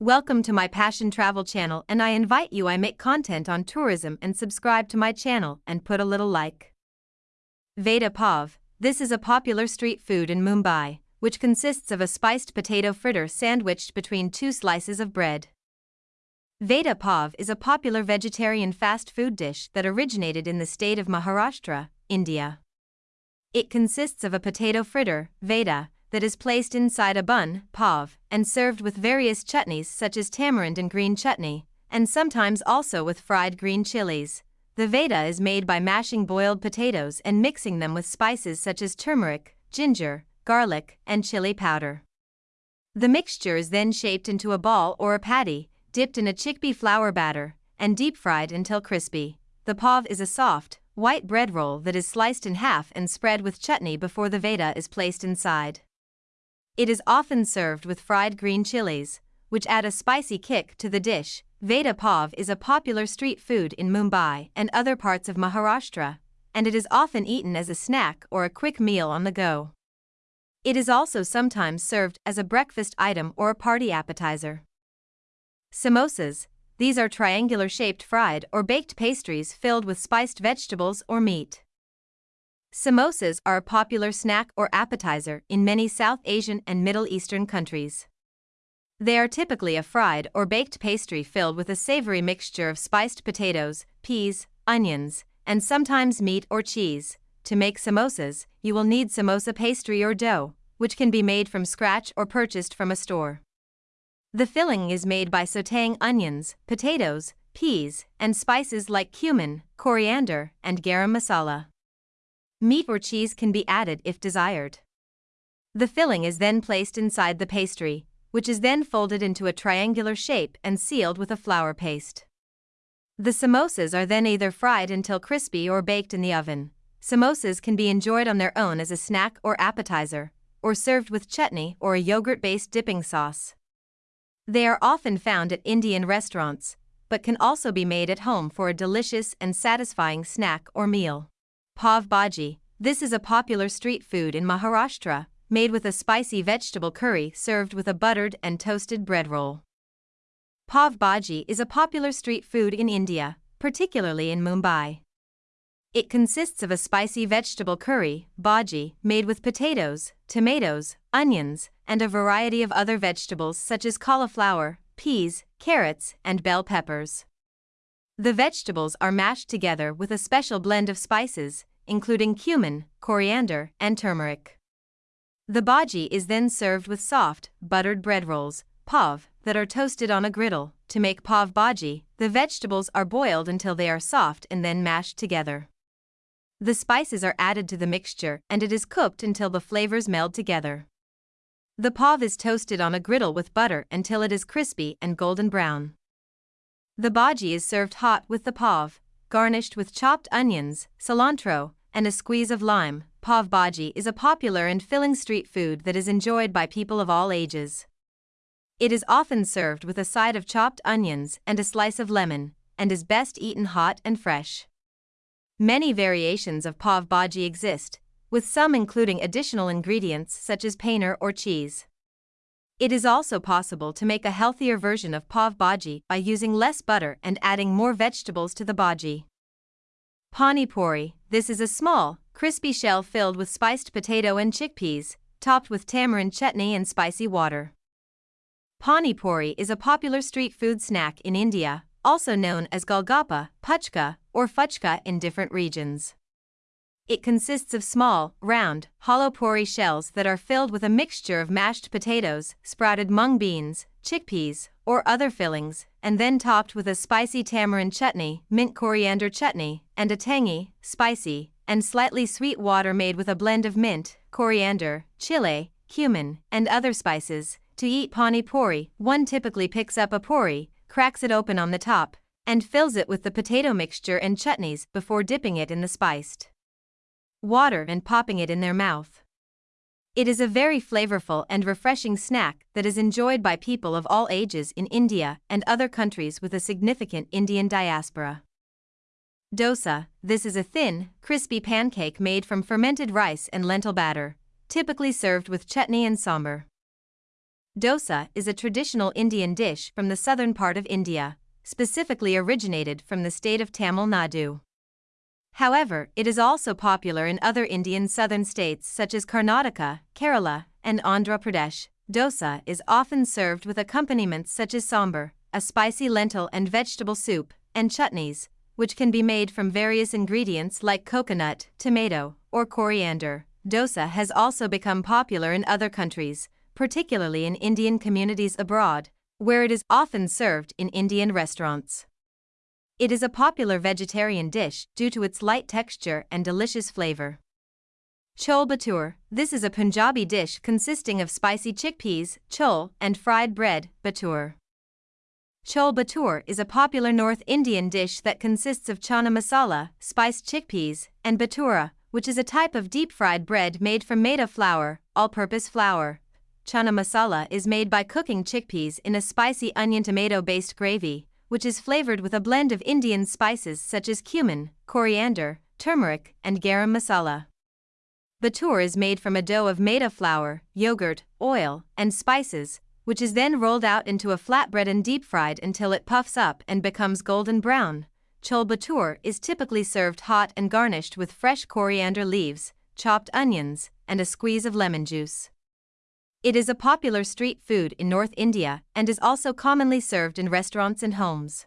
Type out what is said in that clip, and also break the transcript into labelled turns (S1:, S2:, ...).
S1: Welcome to my Passion Travel channel and I invite you I make content on tourism and subscribe to my channel and put a little like. Vada Pav, this is a popular street food in Mumbai, which consists of a spiced potato fritter sandwiched between two slices of bread. Vada Pav is a popular vegetarian fast food dish that originated in the state of Maharashtra, India. It consists of a potato fritter, Vada, that is placed inside a bun, pav, and served with various chutneys such as tamarind and green chutney, and sometimes also with fried green chilies. The vada is made by mashing boiled potatoes and mixing them with spices such as turmeric, ginger, garlic, and chili powder. The mixture is then shaped into a ball or a patty, dipped in a chickpea flour batter, and deep fried until crispy. The pav is a soft, white bread roll that is sliced in half and spread with chutney before the vada is placed inside. It is often served with fried green chilies, which add a spicy kick to the dish. Vada pav is a popular street food in Mumbai and other parts of Maharashtra, and it is often eaten as a snack or a quick meal on the go. It is also sometimes served as a breakfast item or a party appetizer. Samosas, these are triangular shaped fried or baked pastries filled with spiced vegetables or meat. Samosas are a popular snack or appetizer in many South Asian and Middle Eastern countries. They are typically a fried or baked pastry filled with a savory mixture of spiced potatoes, peas, onions, and sometimes meat or cheese. To make samosas, you will need samosa pastry or dough, which can be made from scratch or purchased from a store. The filling is made by sautéing onions, potatoes, peas, and spices like cumin, coriander, and garam masala. Meat or cheese can be added if desired. The filling is then placed inside the pastry, which is then folded into a triangular shape and sealed with a flour paste. The samosas are then either fried until crispy or baked in the oven. Samosas can be enjoyed on their own as a snack or appetizer, or served with chutney or a yogurt based dipping sauce. They are often found at Indian restaurants, but can also be made at home for a delicious and satisfying snack or meal. Pav Bhaji. This is a popular street food in Maharashtra, made with a spicy vegetable curry served with a buttered and toasted bread roll. Pav Bhaji is a popular street food in India, particularly in Mumbai. It consists of a spicy vegetable curry, bhaji, made with potatoes, tomatoes, onions, and a variety of other vegetables such as cauliflower, peas, carrots, and bell peppers. The vegetables are mashed together with a special blend of spices, including cumin, coriander, and turmeric. The bhaji is then served with soft, buttered bread rolls, pav, that are toasted on a griddle. To make pav bhaji, the vegetables are boiled until they are soft and then mashed together. The spices are added to the mixture and it is cooked until the flavors meld together. The pav is toasted on a griddle with butter until it is crispy and golden brown. The bhaji is served hot with the pav, garnished with chopped onions, cilantro, and a squeeze of lime. Pav bhaji is a popular and filling street food that is enjoyed by people of all ages. It is often served with a side of chopped onions and a slice of lemon, and is best eaten hot and fresh. Many variations of pav bhaji exist, with some including additional ingredients such as paneer or cheese. It is also possible to make a healthier version of pav bhaji by using less butter and adding more vegetables to the bhaji. Pani puri, this is a small, crispy shell filled with spiced potato and chickpeas, topped with tamarind chutney and spicy water. Pani puri is a popular street food snack in India, also known as golgappa, puchka, or fuchka in different regions. It consists of small, round, hollow puri shells that are filled with a mixture of mashed potatoes, sprouted mung beans, chickpeas, or other fillings, and then topped with a spicy tamarind chutney, mint coriander chutney, and a tangy, spicy, and slightly sweet water made with a blend of mint, coriander, chile, cumin, and other spices. To eat pani puri, one typically picks up a puri, cracks it open on the top, and fills it with the potato mixture and chutneys before dipping it in the spiced water and popping it in their mouth. It is a very flavorful and refreshing snack that is enjoyed by people of all ages in India and other countries with a significant Indian diaspora. Dosa This is a thin, crispy pancake made from fermented rice and lentil batter, typically served with chutney and sambar. Dosa is a traditional Indian dish from the southern part of India, specifically originated from the state of Tamil Nadu. However, it is also popular in other Indian southern states such as Karnataka, Kerala, and Andhra Pradesh. Dosa is often served with accompaniments such as sambar, a spicy lentil and vegetable soup, and chutneys, which can be made from various ingredients like coconut, tomato, or coriander. Dosa has also become popular in other countries, particularly in Indian communities abroad, where it is often served in Indian restaurants. It is a popular vegetarian dish due to its light texture and delicious flavor. Chole Bhature This is a Punjabi dish consisting of spicy chickpeas, chole, and fried bread, bhature. Chole Bhature is a popular North Indian dish that consists of chana masala, spiced chickpeas, and bhatura, which is a type of deep fried bread made from maida flour, all purpose flour. Chana masala is made by cooking chickpeas in a spicy onion tomato based gravy, which is flavored with a blend of Indian spices such as cumin, coriander, turmeric, and garam masala. Bhature is made from a dough of maida flour, yogurt, oil, and spices, which is then rolled out into a flatbread and deep fried until it puffs up and becomes golden brown. Chole Bhature is typically served hot and garnished with fresh coriander leaves, chopped onions, and a squeeze of lemon juice. It is a popular street food in North India and is also commonly served in restaurants and homes.